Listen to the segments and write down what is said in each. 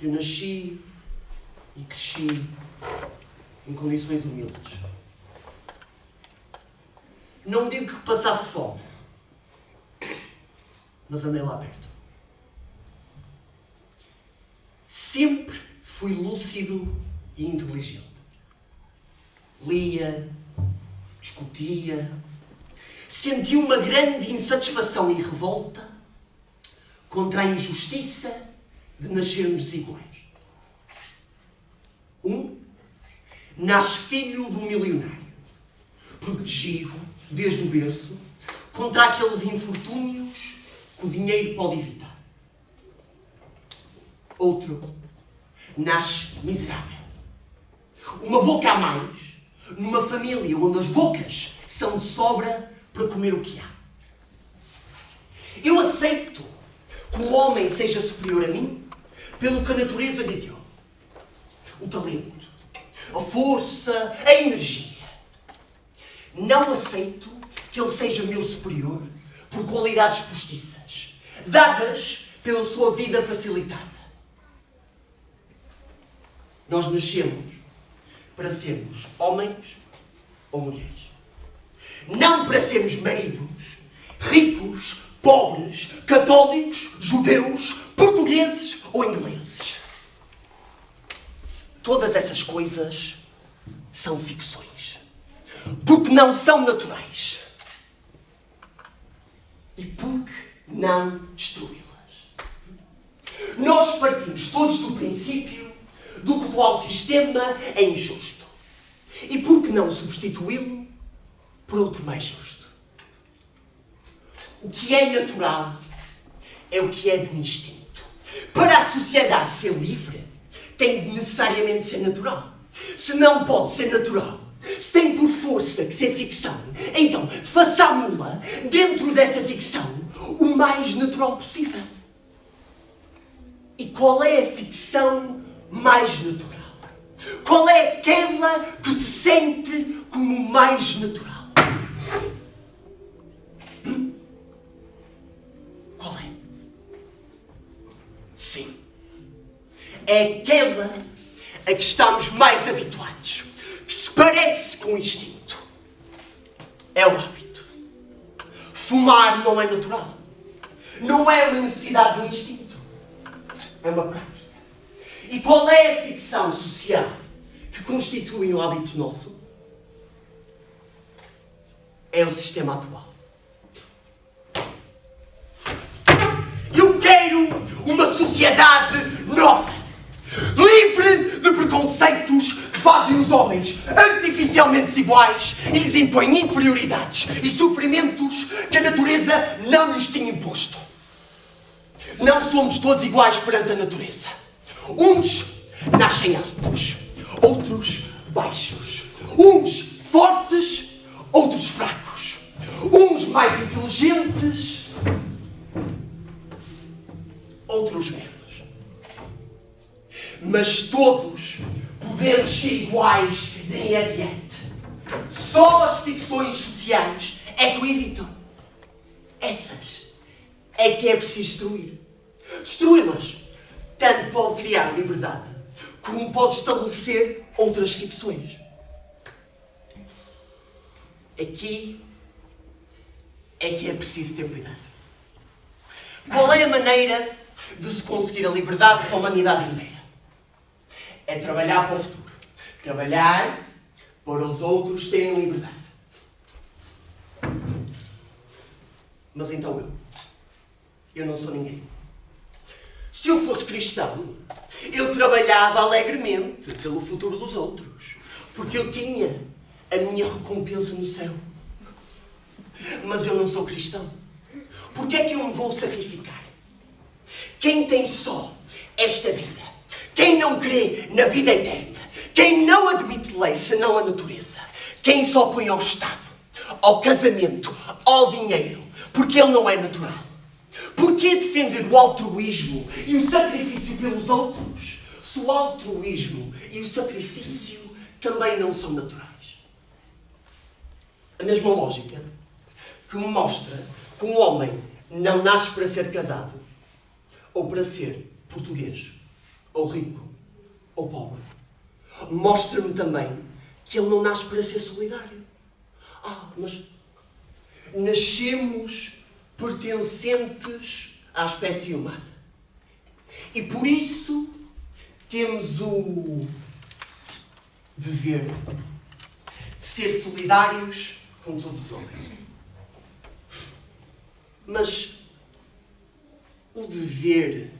Eu nasci e cresci em condições humildes. Não digo que passasse fome, mas andei lá perto. Sempre fui lúcido e inteligente. Lia, discutia, senti uma grande insatisfação e revolta contra a injustiça de nascermos desiguais. Um nasce filho do milionário, protegido desde o berço contra aqueles infortúnios que o dinheiro pode evitar. Outro nasce miserável. Uma boca a mais numa família onde as bocas são de sobra para comer o que há. Eu aceito que um homem seja superior a mim pelo que a natureza lhe deu. O talento, a força, a energia. Não aceito que ele seja meu superior por qualidades postiças, dadas pela sua vida facilitada. Nós nascemos para sermos homens ou mulheres. Não para sermos maridos, ricos, pobres, católicos, judeus, portugueses ou ingleses. Todas essas coisas são ficções. Porque não são naturais. E porque não destruí-las. Nós partimos todos do princípio do que o sistema é injusto. E por que não substituí-lo por outro mais justo? O que é natural é o que é de instinto. Para a sociedade ser livre, tem de necessariamente ser natural. Se não pode ser natural, força que ser ficção, então façamos-la dentro dessa ficção o mais natural possível. E qual é a ficção mais natural? Qual é aquela que se sente como mais natural? Hum? Qual é? Sim. É aquela a que estamos mais habituados, que se parece com o instinto. É o hábito. Fumar não é natural. Não é uma necessidade do instinto. É uma prática. E qual é a ficção social que constitui um hábito nosso? É o sistema atual. Eu quero uma sociedade nova, livre de preconceitos fazem os homens artificialmente desiguais e lhes impõem inferioridades e sofrimentos que a natureza não lhes tinha imposto. Não somos todos iguais perante a natureza. Uns nascem altos, outros baixos. Uns fortes, outros fracos. Uns mais inteligentes, outros menos. Mas todos podemos ser iguais daí adiante. Só as ficções sociais é que o evitam. Essas é que é preciso destruir. Destruí-las tanto pode criar liberdade, como pode estabelecer outras ficções. Aqui é que é preciso ter cuidado. Qual é a maneira de se conseguir a liberdade para a humanidade inteira? É trabalhar para o futuro. Trabalhar para os outros terem liberdade. Mas então eu. Eu não sou ninguém. Se eu fosse cristão, eu trabalhava alegremente pelo futuro dos outros, porque eu tinha a minha recompensa no céu. Mas eu não sou cristão. Por que é que eu me vou sacrificar? Quem tem só esta vida, quem não crê na vida eterna, quem não admite lei senão a natureza, quem só põe ao Estado, ao casamento, ao dinheiro, porque ele não é natural Porquê defender o altruísmo e o sacrifício pelos outros, se o altruísmo e o sacrifício também não são naturais? A mesma lógica que mostra que um homem não nasce para ser casado, ou para ser português, ou rico, ou pobre, mostra-me também que ele não nasce para ser solidário. Ah, mas nascemos pertencentes à espécie humana. E por isso temos o dever de ser solidários com todos os homens. Mas o dever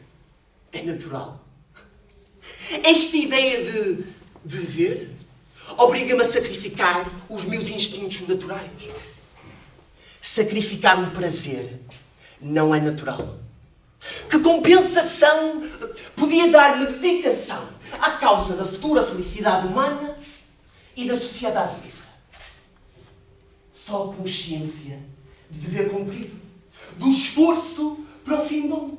é natural. Esta ideia de dever obriga-me a sacrificar os meus instintos naturais. Sacrificar um prazer não é natural. Que compensação podia dar-me dedicação à causa da futura felicidade humana e da sociedade livre? Só a consciência de dever cumprido, do esforço para o fim bom.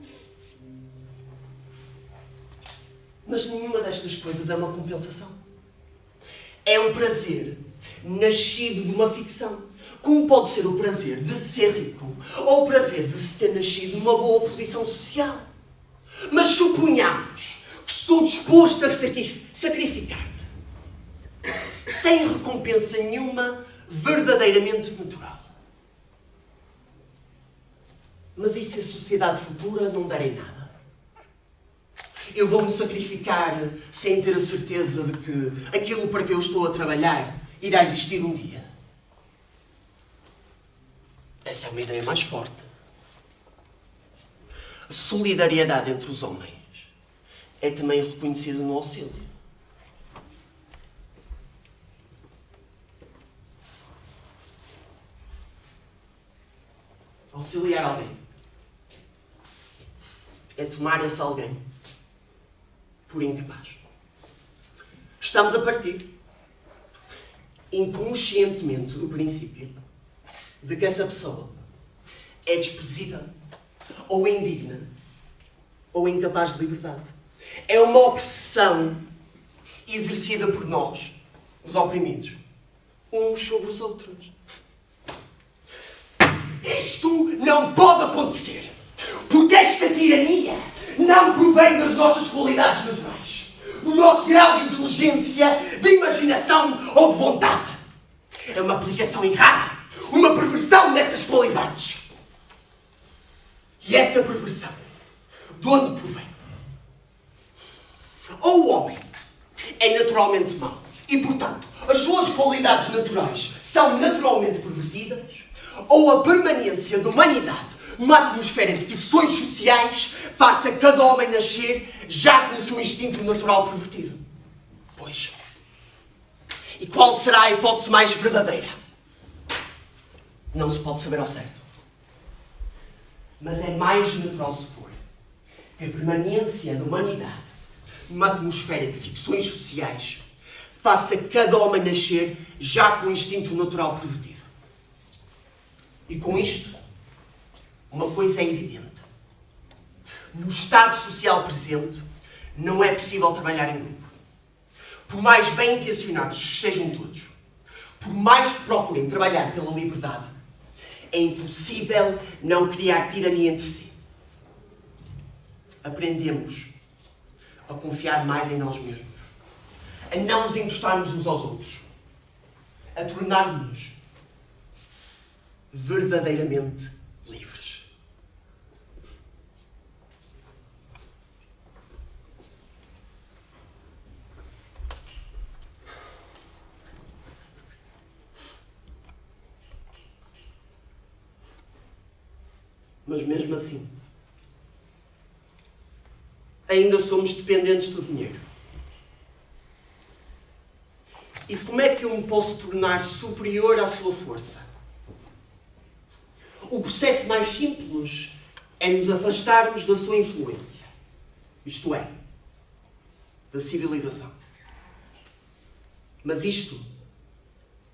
Mas nenhuma destas coisas é uma compensação. É um prazer nascido de uma ficção. Como pode ser o prazer de ser rico ou o prazer de se ter nascido numa boa posição social? Mas suponhamos que estou disposto a sacrificar-me sem recompensa nenhuma verdadeiramente natural. Mas e se a sociedade futura não der em nada? Eu vou-me sacrificar sem ter a certeza de que aquilo para que eu estou a trabalhar irá existir um dia. Essa é uma ideia mais forte. A solidariedade entre os homens é também reconhecida no auxílio. Auxiliar alguém é tomar esse alguém por incapaz. Estamos a partir inconscientemente do princípio de que essa pessoa é desprezível, ou indigna, ou incapaz de liberdade. É uma opressão exercida por nós, os oprimidos, uns sobre os outros. Isto não pode acontecer, porque esta tirania não provém das nossas qualidades naturais, do nosso grau de inteligência, de imaginação ou de vontade. É uma aplicação errada, uma perversão dessas qualidades. E essa perversão, de onde provém? Ou o homem é naturalmente mau e, portanto, as suas qualidades naturais são naturalmente pervertidas, ou a permanência da humanidade numa atmosfera de ficções sociais, faça cada homem nascer já com o seu instinto natural pervertido. Pois. E qual será a hipótese mais verdadeira? Não se pode saber ao certo. Mas é mais natural supor que a permanência da humanidade numa atmosfera de ficções sociais faça cada homem nascer já com o instinto natural pervertido. E com isto, uma coisa é evidente. No estado social presente, não é possível trabalhar em grupo. Por mais bem intencionados que estejam todos, por mais que procurem trabalhar pela liberdade, é impossível não criar tirania entre si. Aprendemos a confiar mais em nós mesmos, a não nos encostarmos uns aos outros, a tornar-nos verdadeiramente Mas mesmo assim, ainda somos dependentes do dinheiro. E como é que eu me posso tornar superior à sua força? O processo mais simples é nos afastarmos da sua influência. Isto é, da civilização. Mas isto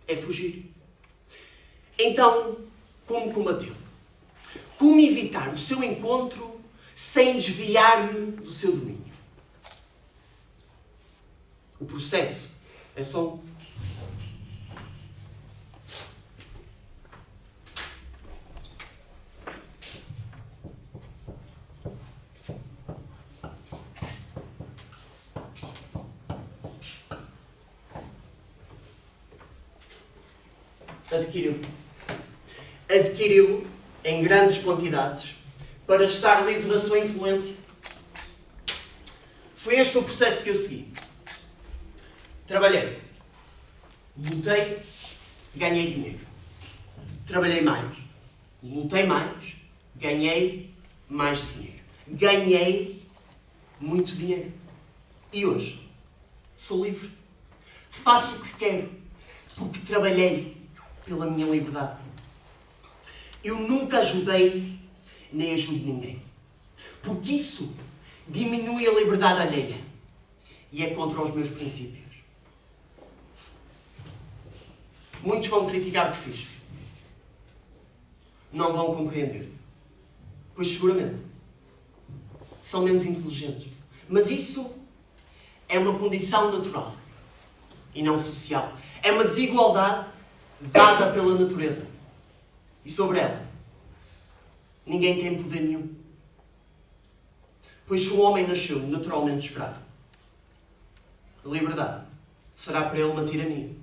é fugir. Então, como combatê-lo? Como evitar o seu encontro sem desviar-me do seu domínio? O processo é só um. Adquiri-lo. Adquiri-lo em grandes quantidades para estar livre da sua influência. Foi este o processo que eu segui. Trabalhei, lutei, ganhei dinheiro. Trabalhei mais, lutei mais, ganhei mais dinheiro. Ganhei muito dinheiro. E hoje sou livre. Faço o que quero, porque trabalhei pela minha liberdade. Eu nunca ajudei nem ajudo ninguém. Porque isso diminui a liberdade alheia e é contra os meus princípios. Muitos vão criticar o que fiz. Não vão compreender. Pois seguramente são menos inteligentes. Mas isso é uma condição natural e não social. É uma desigualdade dada pela natureza. E sobre ela, ninguém tem poder nenhum. Pois se o homem nasceu naturalmente escravo, a liberdade será para ele uma tirania.